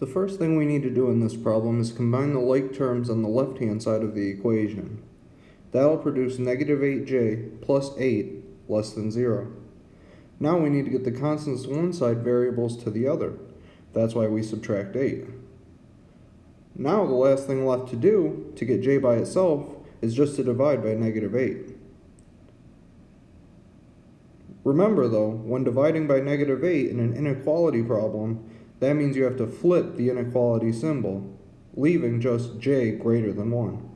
The first thing we need to do in this problem is combine the like terms on the left-hand side of the equation. That'll produce negative 8j plus 8 less than 0. Now we need to get the constants to one side variables to the other. That's why we subtract 8. Now the last thing left to do to get j by itself is just to divide by negative 8. Remember though, when dividing by negative 8 in an inequality problem, that means you have to flip the inequality symbol, leaving just j greater than 1.